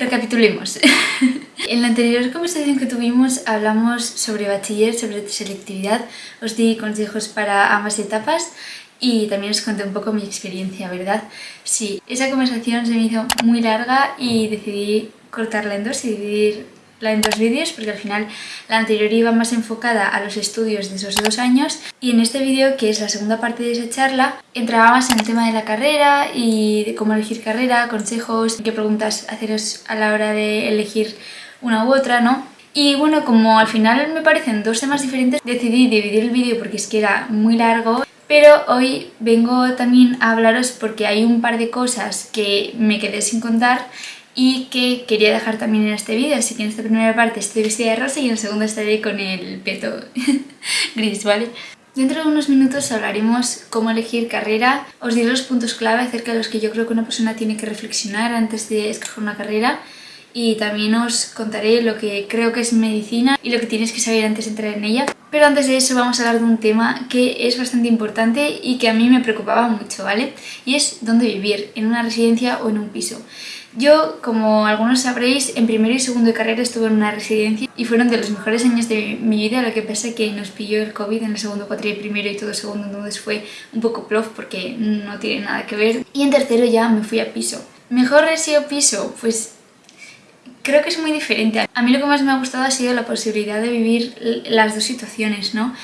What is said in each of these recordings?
Recapitulemos. en la anterior conversación que tuvimos hablamos sobre bachiller, sobre selectividad, os di consejos para ambas etapas y también os conté un poco mi experiencia, ¿verdad? Sí, esa conversación se me hizo muy larga y decidí cortarla en dos y dividir en dos vídeos porque al final la anterior iba más enfocada a los estudios de esos dos años y en este vídeo, que es la segunda parte de esa charla, entraba más en el tema de la carrera y de cómo elegir carrera, consejos, qué preguntas haceros a la hora de elegir una u otra, ¿no? Y bueno, como al final me parecen dos temas diferentes, decidí dividir el vídeo porque es que era muy largo pero hoy vengo también a hablaros porque hay un par de cosas que me quedé sin contar y que quería dejar también en este vídeo, así que en esta primera parte estoy vestida de rosa y en la segunda estaré con el peto gris, ¿vale? Dentro de unos minutos hablaremos cómo elegir carrera, os diré los puntos clave acerca de los que yo creo que una persona tiene que reflexionar antes de escoger una carrera y también os contaré lo que creo que es medicina y lo que tienes que saber antes de entrar en ella. Pero antes de eso vamos a hablar de un tema que es bastante importante y que a mí me preocupaba mucho, ¿vale? Y es dónde vivir, en una residencia o en un piso. Yo, como algunos sabréis, en primero y segundo de carrera estuve en una residencia y fueron de los mejores años de mi vida, lo que pasa que nos pilló el COVID en el segundo y primero y todo segundo, entonces fue un poco plof porque no tiene nada que ver. Y en tercero ya me fui a piso. ¿Mejor resido piso? Pues creo que es muy diferente. A mí lo que más me ha gustado ha sido la posibilidad de vivir las dos situaciones, ¿no?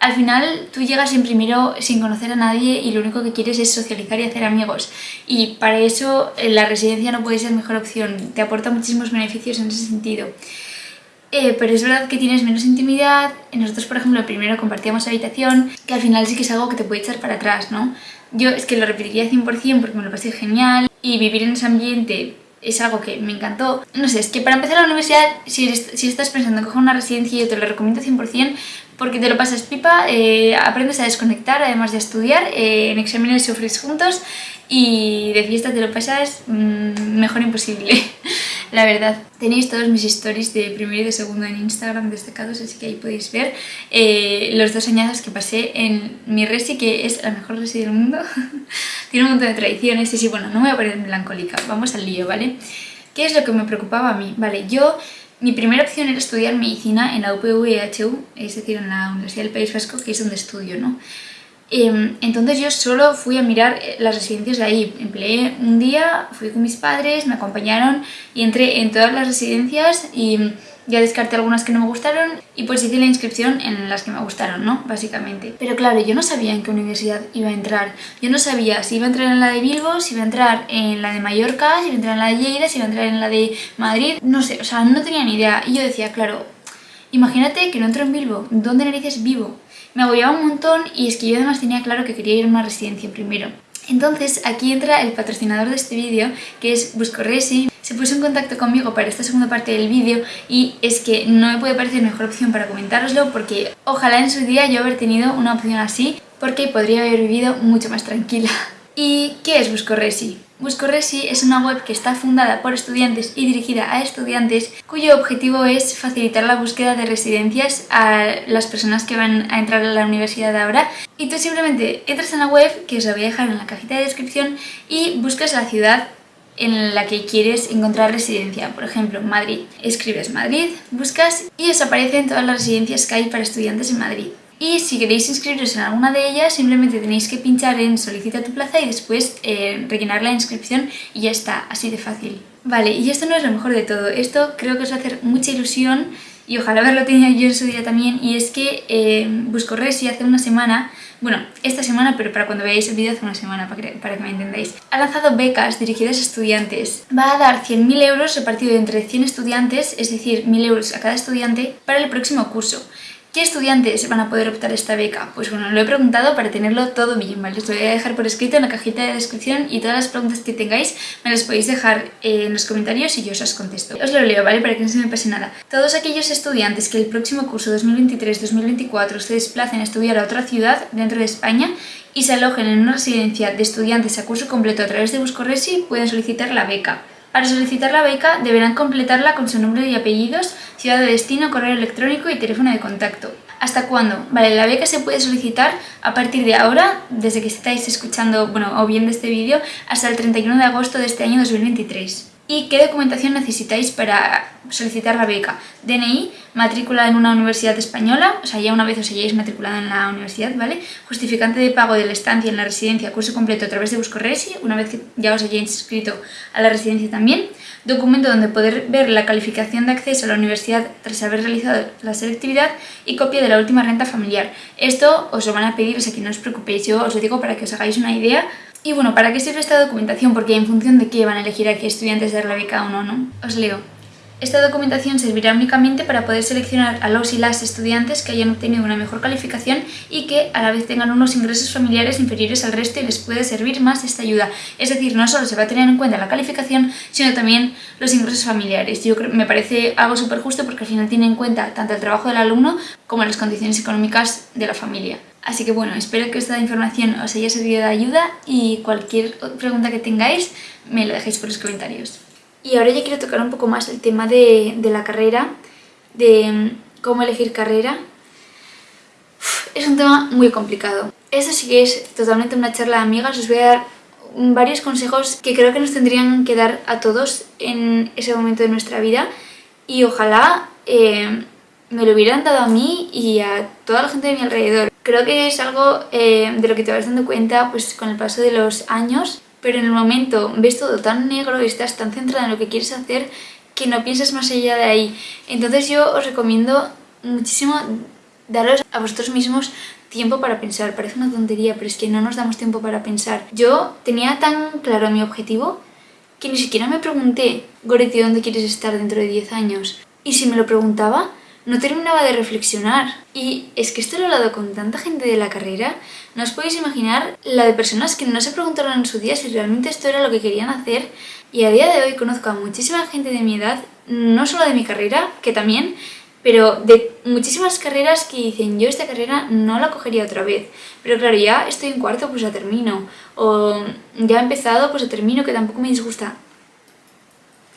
Al final tú llegas en primero sin conocer a nadie y lo único que quieres es socializar y hacer amigos y para eso eh, la residencia no puede ser mejor opción, te aporta muchísimos beneficios en ese sentido. Eh, pero es verdad que tienes menos intimidad, nosotros por ejemplo primero compartíamos habitación, que al final sí que es algo que te puede echar para atrás, ¿no? Yo es que lo repetiría 100% porque me lo pasé genial y vivir en ese ambiente es algo que me encantó. No sé, es que para empezar la universidad, si, si estás pensando en coger una residencia, yo te lo recomiendo 100% porque te lo pasas pipa, eh, aprendes a desconectar además de estudiar, eh, en exámenes sufres juntos y de fiesta te lo pasas mm, mejor imposible, la verdad. Tenéis todos mis stories de primero y de segundo en Instagram destacados, así que ahí podéis ver eh, los dos añados que pasé en mi resi, que es la mejor resi del mundo. Tiene un montón de tradiciones y sí, bueno, no me voy a poner melancólica, vamos al lío, ¿vale? ¿Qué es lo que me preocupaba a mí? Vale, yo mi primera opción era estudiar medicina en la UPV-EHU, es decir, en la Universidad del País Vasco, que es donde estudio, ¿no? Em, entonces yo solo fui a mirar eh, las residencias de ahí. Empleé un día, fui con mis padres, me acompañaron y entré en todas las residencias y ya descarté algunas que no me gustaron y pues hice la inscripción en las que me gustaron, ¿no? Básicamente. Pero claro, yo no sabía en qué universidad iba a entrar. Yo no sabía si iba a entrar en la de Bilbo, si iba a entrar en la de Mallorca, si iba a entrar en la de Lleida, si iba a entrar en la de Madrid, no sé, o sea, no tenía ni idea. Y yo decía, claro, imagínate que no entro en Bilbo, ¿dónde narices vivo? Me agobiaba un montón y es que yo además tenía claro que quería ir a una residencia primero. Entonces aquí entra el patrocinador de este vídeo, que es Buscoresi. Se puso en contacto conmigo para esta segunda parte del vídeo y es que no me puede parecer mejor opción para comentároslo porque ojalá en su día yo haber tenido una opción así porque podría haber vivido mucho más tranquila. ¿Y qué es Buscoresi? Buscoresi es una web que está fundada por estudiantes y dirigida a estudiantes cuyo objetivo es facilitar la búsqueda de residencias a las personas que van a entrar a la universidad ahora y tú simplemente entras en la web, que os voy a dejar en la cajita de descripción y buscas la ciudad en la que quieres encontrar residencia, por ejemplo Madrid. Escribes Madrid, buscas y os aparecen todas las residencias que hay para estudiantes en Madrid y si queréis inscribiros en alguna de ellas simplemente tenéis que pinchar en solicita tu plaza y después eh, rellenar la inscripción y ya está, así de fácil. Vale, y esto no es lo mejor de todo, esto creo que os va a hacer mucha ilusión y ojalá haberlo tenido yo en su día también y es que eh, Buscorresi hace una semana, bueno, esta semana pero para cuando veáis el vídeo hace una semana para que, para que me entendáis, ha lanzado becas dirigidas a estudiantes. Va a dar 100.000 euros repartido entre 100 estudiantes, es decir, 1.000 euros a cada estudiante para el próximo curso. ¿Qué estudiantes van a poder optar esta beca? Pues bueno, lo he preguntado para tenerlo todo bien, ¿vale? Os lo voy a dejar por escrito en la cajita de descripción y todas las preguntas que tengáis me las podéis dejar en los comentarios y yo os las contesto. Os lo leo, ¿vale? Para que no se me pase nada. Todos aquellos estudiantes que el próximo curso 2023-2024 se desplacen a estudiar a otra ciudad dentro de España y se alojen en una residencia de estudiantes a curso completo a través de Buscoresi pueden solicitar la beca. Para solicitar la beca deberán completarla con su nombre y apellidos, ciudad de destino, correo electrónico y teléfono de contacto. ¿Hasta cuándo? Vale, la beca se puede solicitar a partir de ahora, desde que estáis escuchando bueno, o viendo este vídeo, hasta el 31 de agosto de este año 2023. Y qué documentación necesitáis para solicitar la beca. DNI, matrícula en una universidad española, o sea, ya una vez os hayáis matriculado en la universidad, ¿vale? Justificante de pago de la estancia en la residencia, curso completo a través de Buscorresi, una vez que ya os hayáis inscrito a la residencia también. Documento donde poder ver la calificación de acceso a la universidad tras haber realizado la selectividad y copia de la última renta familiar. Esto os lo van a pedir, o sea que no os preocupéis, yo os lo digo para que os hagáis una idea y bueno, ¿para qué sirve esta documentación? Porque en función de qué van a elegir a qué estudiantes dar la o no, ¿no? Os leo. Esta documentación servirá únicamente para poder seleccionar a los y las estudiantes que hayan obtenido una mejor calificación y que a la vez tengan unos ingresos familiares inferiores al resto y les puede servir más esta ayuda. Es decir, no solo se va a tener en cuenta la calificación, sino también los ingresos familiares. Yo creo, me parece algo súper justo porque al final tiene en cuenta tanto el trabajo del alumno como las condiciones económicas de la familia. Así que bueno, espero que esta información os haya servido de ayuda y cualquier pregunta que tengáis me lo dejéis por los comentarios. Y ahora ya quiero tocar un poco más el tema de, la carrera, de mm, cómo elegir carrera. es un tema muy complicado. Esto sí que es totalmente una charla de amigas, os voy a dar varios consejos que creo que nos tendrían que dar a todos en ese momento de nuestra vida y ojalá eh, me lo hubieran dado a mí y a toda la gente de mi alrededor. Creo que es algo eh, de lo que te vas dando cuenta pues, con el paso de los años, pero en el momento ves todo tan negro y estás tan centrada en lo que quieres hacer que no piensas más allá de ahí. Entonces yo os recomiendo muchísimo daros a vosotros mismos tiempo para pensar. Parece una tontería, pero es que no nos damos tiempo para pensar. Yo tenía tan claro mi objetivo que ni siquiera me pregunté, Goretti, ¿dónde quieres estar dentro de 10 años? Y si me lo preguntaba, no terminaba de reflexionar. Y es que esto lo he hablado con tanta gente de la carrera, no os podéis imaginar la de personas que no se preguntaron en su día si realmente esto era lo que querían hacer. Y a día de hoy conozco a muchísima gente de mi edad, no solo de mi carrera, que también, pero de muchísimas carreras que dicen yo esta carrera no la cogería otra vez, pero claro, ya estoy en cuarto, pues la termino, o ya he empezado, pues la termino, que tampoco me disgusta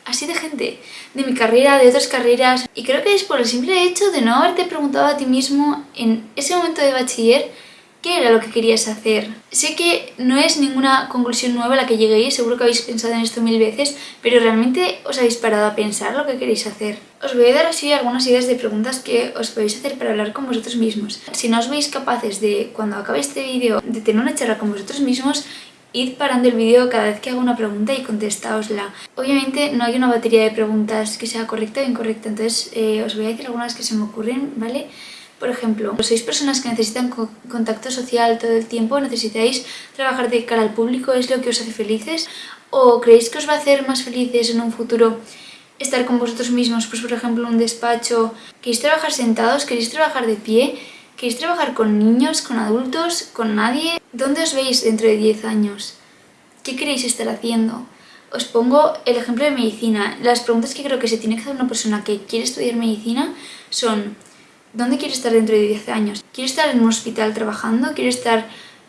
así de gente, de mi carrera, de otras carreras. Y creo que es por el simple hecho de no haberte preguntado a ti mismo en ese momento de bachiller qué era lo que querías hacer. Sé que no es ninguna conclusión nueva la que lleguéis, seguro que habéis pensado en esto mil veces, pero realmente os habéis parado a pensar lo que queréis hacer. Os voy a dar así algunas ideas de preguntas que os podéis hacer para hablar con vosotros mismos. Si no os veis capaces de, cuando acabe este vídeo, de tener una charla con vosotros mismos, id parando el vídeo cada vez que hago una pregunta y contestaosla. Obviamente no hay una batería de preguntas que sea correcta o incorrecta, entonces eh, os voy a decir algunas que se me ocurren, ¿vale? Por ejemplo, ¿sois personas que necesitan contacto social todo el tiempo? ¿Necesitáis trabajar de cara al público? ¿Es lo que os hace felices? ¿O creéis que os va a hacer más felices en un futuro estar con vosotros mismos? Pues por ejemplo, un despacho. ¿Queréis trabajar sentados? ¿Queréis trabajar de pie? ¿Queréis trabajar con niños, con adultos, con nadie? ¿Dónde os veis dentro de 10 años? ¿Qué queréis estar haciendo? Os pongo el ejemplo de medicina. Las preguntas que creo que se tiene que hacer una persona que quiere estudiar medicina son ¿Dónde quiere estar dentro de 10 años? ¿Quiere estar en un hospital trabajando? ¿Quiere estar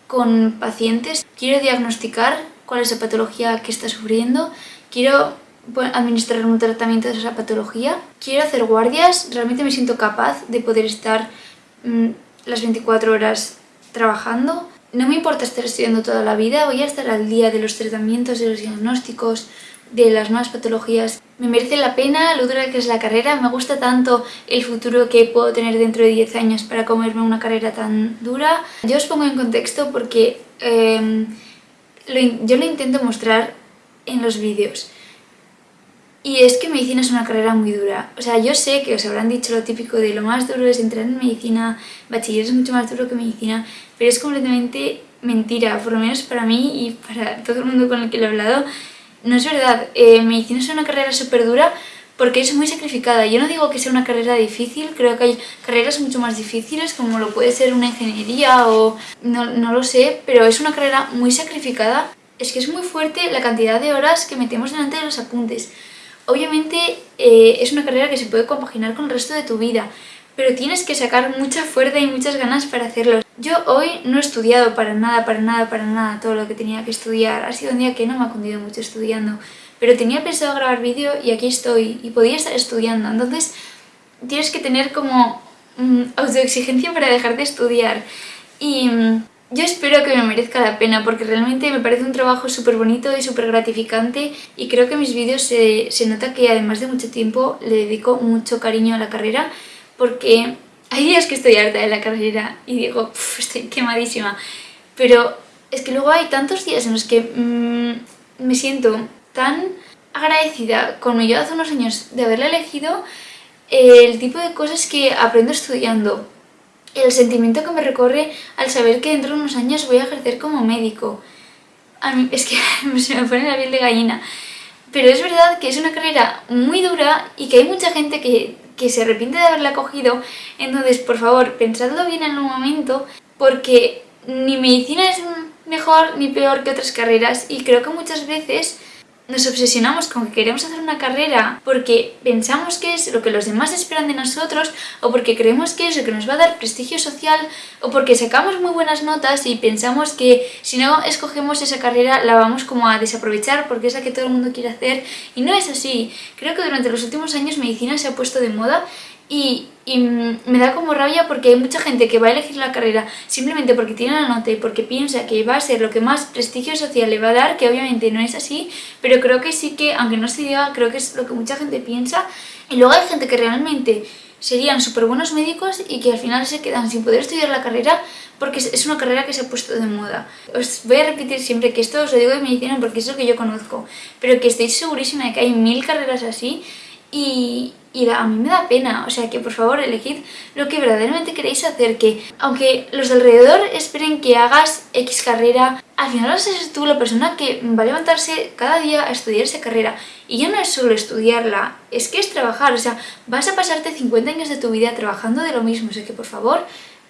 con pacientes? ¿Quiero diagnosticar cuál es la patología que está sufriendo? ¿Quiero administrar un tratamiento de esa patología? ¿Quiero hacer guardias? ¿Realmente me siento capaz de poder estar Mm, las 24 horas trabajando. No me importa estar estudiando toda la vida, voy a estar al día de los tratamientos, de los diagnósticos, de las nuevas patologías. Me merece la pena lo dura que es la carrera, me gusta tanto el futuro que puedo tener dentro de 10 años para comerme una carrera tan dura. Yo os pongo en contexto porque em, yo lo intento mostrar en los vídeos. Y es que medicina es una carrera muy dura. O sea, yo sé que os habrán dicho lo típico de lo más duro es entrar en medicina, bachiller es mucho más duro que medicina, pero es completamente mentira, por lo menos para mí y para todo el mundo con el que lo he hablado. No es verdad, eh, medicina es una carrera súper dura porque es muy sacrificada. Yo no digo que sea una carrera difícil, creo que hay carreras mucho más difíciles como lo puede ser una ingeniería o no, no lo sé, pero es una carrera muy sacrificada. Es que es muy fuerte la cantidad de horas que metemos delante de los apuntes. Obviamente eh, es una carrera que se puede compaginar con el resto de tu vida, pero tienes que sacar mucha fuerza y muchas ganas para hacerlo. Yo hoy no he estudiado para nada, para nada, para nada todo lo que tenía que estudiar. Ha sido un día que no me ha cundido mucho estudiando, pero tenía pensado grabar vídeo y aquí estoy y podía estar estudiando. Entonces tienes que tener como mm, autoexigencia para dejar de estudiar. Y mm, yo espero que me merezca la pena porque realmente me parece un trabajo súper bonito y súper gratificante y creo que en mis vídeos se, se, nota que además de mucho tiempo le dedico mucho cariño a la carrera porque hay días que estoy harta de la carrera y digo, estoy quemadísima, pero es que luego hay tantos días en los que mmm, me siento tan agradecida con mi yo hace unos años de haberla elegido el tipo de cosas que aprendo estudiando, el sentimiento que me recorre al saber que dentro de unos años voy a ejercer como médico. A mí es que se me pone la piel de gallina. Pero es verdad que es una carrera muy dura y que hay mucha gente que, que se arrepiente de haberla cogido. Entonces, por favor, pensadlo bien en un momento porque ni medicina es mejor ni peor que otras carreras y creo que muchas veces nos obsesionamos con que queremos hacer una carrera porque pensamos que es lo que los demás esperan de nosotros o porque creemos que es lo que nos va a dar prestigio social o porque sacamos muy buenas notas y pensamos que si no escogemos esa carrera la vamos como a desaprovechar porque es la que todo el mundo quiere hacer y no es así. Creo que durante los últimos años medicina se ha puesto de moda y, me da como rabia porque hay mucha gente que va a elegir la carrera simplemente porque tiene la nota y porque piensa que va a ser lo que más prestigio social le va a dar, que obviamente no es así, pero creo que sí que, aunque no se diga, creo que es lo que mucha gente piensa. Y luego hay gente que realmente serían súper buenos médicos y que al final se quedan sin poder estudiar la carrera porque es una carrera que se ha puesto de moda. Os voy a repetir siempre que esto os lo digo de medicina porque es lo que yo conozco, pero que estoy segurísima de que hay mil carreras así y, y a mí me da pena, o sea que por favor elegid lo que verdaderamente queréis hacer, que aunque los de alrededor esperen que hagas X carrera, al final vas a tú la persona que va a levantarse cada día a estudiar esa carrera. Y ya no es solo estudiarla, es que es trabajar, o sea, vas a pasarte 50 años de tu vida trabajando de lo mismo, o sea que por favor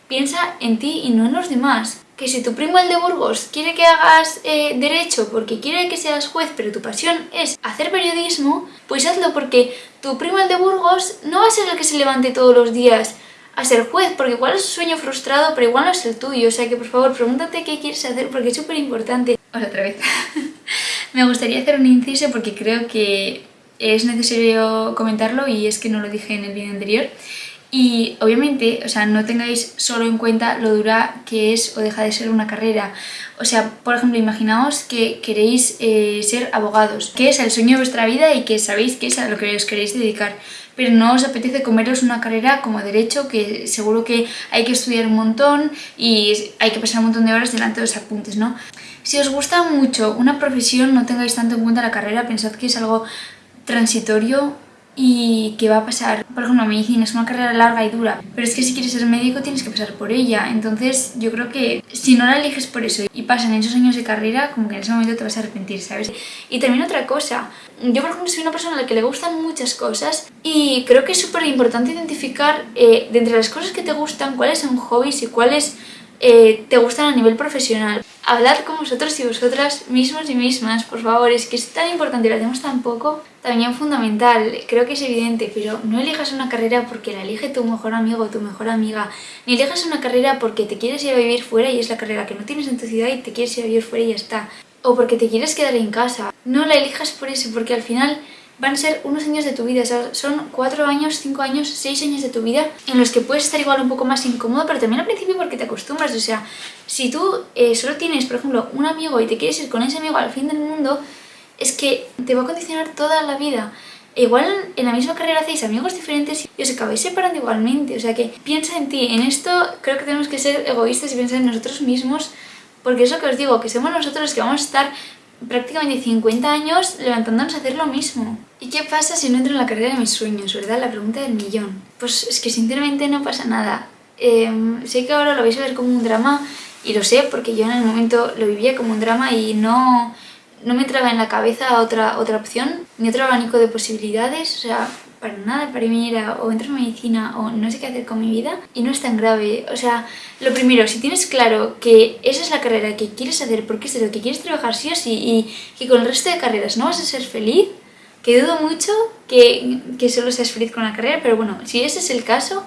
piensa en ti y no en los demás que si tu primo el de Burgos quiere que hagas eh, derecho porque quiere que seas juez, pero tu pasión es hacer periodismo, pues hazlo porque tu primo el de Burgos no va a ser el que se levante todos los días a ser juez, porque igual es un sueño frustrado, pero igual no es el tuyo. O sea que por favor pregúntate qué quieres hacer porque es súper importante. Otra vez. Me gustaría hacer un inciso porque creo que es necesario comentarlo y es que no lo dije en el vídeo anterior. Y obviamente, o sea, no tengáis solo en cuenta lo dura que es o deja de ser una carrera. O sea, por ejemplo, imaginaos que queréis eh, ser abogados, que es el sueño de vuestra vida y que sabéis que es a lo que os queréis dedicar. Pero no os apetece comeros una carrera como derecho, que seguro que hay que estudiar un montón y hay que pasar un montón de horas delante de los apuntes, ¿no? Si os gusta mucho una profesión, no tengáis tanto en cuenta la carrera, pensad que es algo transitorio y qué va a pasar. Por ejemplo, medicina es una carrera larga y dura, pero es que si quieres ser médico tienes que pasar por ella. Entonces yo creo que si no la eliges por eso y pasan esos años de carrera, como que en ese momento te vas a arrepentir, ¿sabes? Y también otra cosa, yo por ejemplo soy una persona a la que le gustan muchas cosas y creo que es súper importante identificar eh, de entre las cosas que te gustan cuáles son hobbies y cuáles eh, te gustan a nivel profesional. Hablar con vosotros y vosotras mismos y mismas, por favor, es que es tan importante y lo hacemos tan poco, también fundamental, creo que es evidente, pero no elijas una carrera porque la elige tu mejor amigo o tu mejor amiga, ni elijas una carrera porque te quieres ir a vivir fuera y es la carrera que no tienes en tu ciudad y te quieres ir a vivir fuera y ya está, o porque te quieres quedar en casa. No la elijas por eso, porque al final van a ser unos años de tu vida, son cuatro años, cinco años, seis años de tu vida en los que puedes estar igual un poco más incómodo, pero también al principio porque te acostumbras, o sea, si tú eh, solo tienes, por ejemplo, un amigo y te quieres ir con ese amigo al fin del mundo, es que te va a condicionar toda la vida. Igual en la misma carrera hacéis amigos diferentes y os acabáis separando igualmente, o sea que piensa en ti, en esto creo que tenemos que ser egoístas y pensar en nosotros mismos, porque es lo que os digo, que somos nosotros los que vamos a estar prácticamente 50 años levantándonos a hacer lo mismo. ¿Y qué pasa si no entro en la carrera de mis sueños, verdad? La pregunta del millón. Pues es que sinceramente no pasa nada. Em, sé que ahora lo vais a ver como un drama y lo sé porque yo en el momento lo vivía como un drama y no, no me entraba en la cabeza otra, otra opción, ni otro abanico de posibilidades, o sea, para nada, para mí era o entro en medicina o no sé qué hacer con mi vida y no es tan grave. O sea, lo primero, si tienes claro que esa es la carrera que quieres hacer porque es de lo que quieres trabajar sí o sí y que con el resto de carreras no vas a ser feliz, que dudo mucho que, que solo seas feliz con la carrera, pero bueno, si ese es el caso,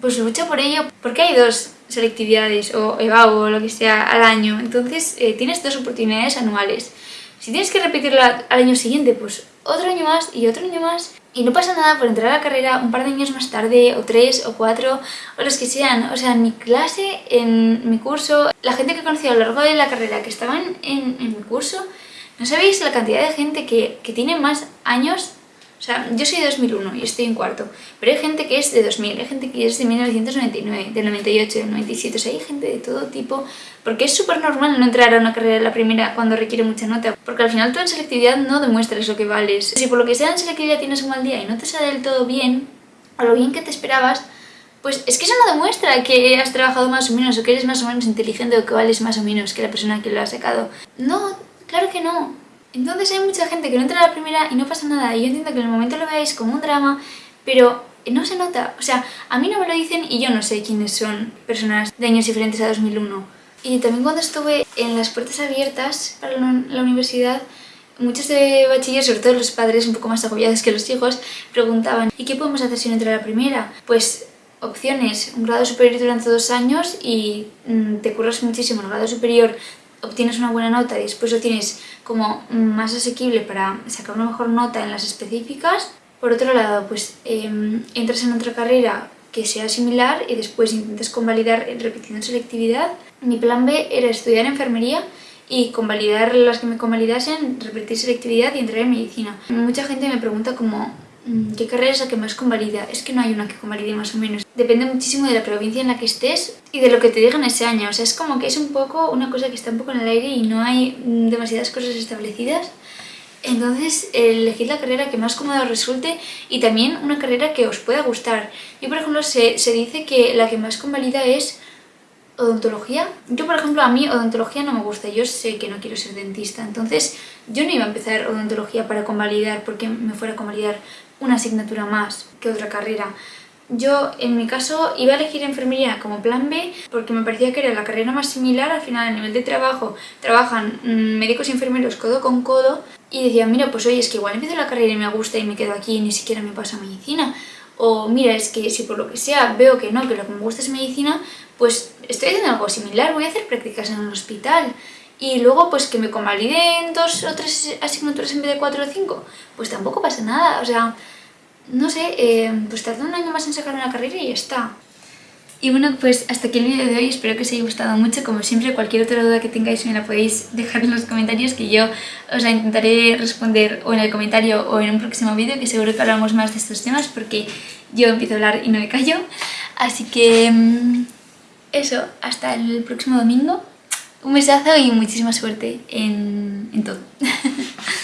pues lucha por ello, porque hay dos selectividades o EVAU o lo que sea al año, entonces eh, tienes dos oportunidades anuales. Si tienes que repetirla al año siguiente, pues otro año más y otro año más y no pasa nada por entrar a la carrera un par de años más tarde, o tres, o cuatro, o los que sean. O sea, en mi clase, en mi curso, la gente que conocí a lo largo de la carrera que estaban en, en mi curso, no sabéis la cantidad de gente que, que tiene más años sea, yo soy de 2001 y estoy en cuarto, pero hay gente que es de 2000, hay gente que es de 1999, del 98, del 97, o sea, hay gente de todo tipo, porque es súper normal no entrar a una carrera la primera cuando requiere mucha nota, porque al final tú en selectividad no demuestras lo que vales. Si por lo que sea en selectividad tienes un mal día y no te sale del todo bien, o lo bien que te esperabas, pues es que eso no demuestra que has trabajado más o menos, o que eres más o menos inteligente, o que vales más o menos que la persona que lo ha sacado. No, claro que no. Entonces hay mucha gente que no entra a la primera y no pasa nada. Y yo entiendo que en el momento lo veáis como un drama, pero no se nota. O sea, a mí no me lo dicen y yo no sé quiénes son personas de años diferentes a 2001. Y también cuando estuve en las puertas abiertas para la universidad, muchos de bachiller, sobre todo los padres un poco más agobiados que los hijos, preguntaban ¿y qué podemos hacer si no entra a la primera? Pues opciones, un grado superior durante dos años y mm, te curras muchísimo el grado superior obtienes una buena nota y después lo tienes como más asequible para sacar una mejor nota en las específicas. Por otro lado, pues em, entras en otra carrera que sea similar y después intentas convalidar repitiendo selectividad. Mi plan B era estudiar enfermería y convalidar las que me convalidasen, repetir selectividad y entrar en medicina. Mucha gente me pregunta como ¿Qué carrera es la que más convalida? Es que no hay una que convalide más o menos. Depende muchísimo de la provincia en la que estés y de lo que te digan ese año. O sea, es como que es un poco una cosa que está un poco en el aire y no hay mm, demasiadas cosas establecidas. Entonces, elegid la carrera que más cómoda resulte y también una carrera que os pueda gustar. Yo, por ejemplo, se, se dice que la que más convalida es odontología. Yo, por ejemplo, a mí odontología no me gusta, yo sé que no quiero ser dentista, entonces yo no iba a empezar odontología para convalidar porque me fuera a convalidar una asignatura más que otra carrera. Yo, en mi caso, iba a elegir enfermería como plan B porque me parecía que era la carrera más similar, al final a nivel de trabajo trabajan mm, médicos y enfermeros codo con codo y decía, mira, pues oye, es que igual empiezo la carrera y me gusta y me quedo aquí y ni siquiera me paso a medicina. O mira, es que si por lo que sea veo que no, que lo que me gusta es medicina, pues estoy haciendo algo similar, voy a hacer prácticas en un hospital y luego pues que me convaliden dos o tres asignaturas en vez de cuatro o cinco, pues tampoco pasa nada, o sea, no sé, eh, pues tardo un año más en sacar una carrera y ya está. Y bueno, pues hasta aquí el vídeo de hoy, espero que os haya gustado mucho, como siempre cualquier otra duda que tengáis me la podéis dejar en los comentarios que yo os intentaré responder o en el comentario o en un próximo vídeo que seguro que hablamos más de estos temas porque yo empiezo a hablar y no me callo. Así que mm, eso, hasta el próximo domingo. Un besazo y muchísima suerte en, en todo.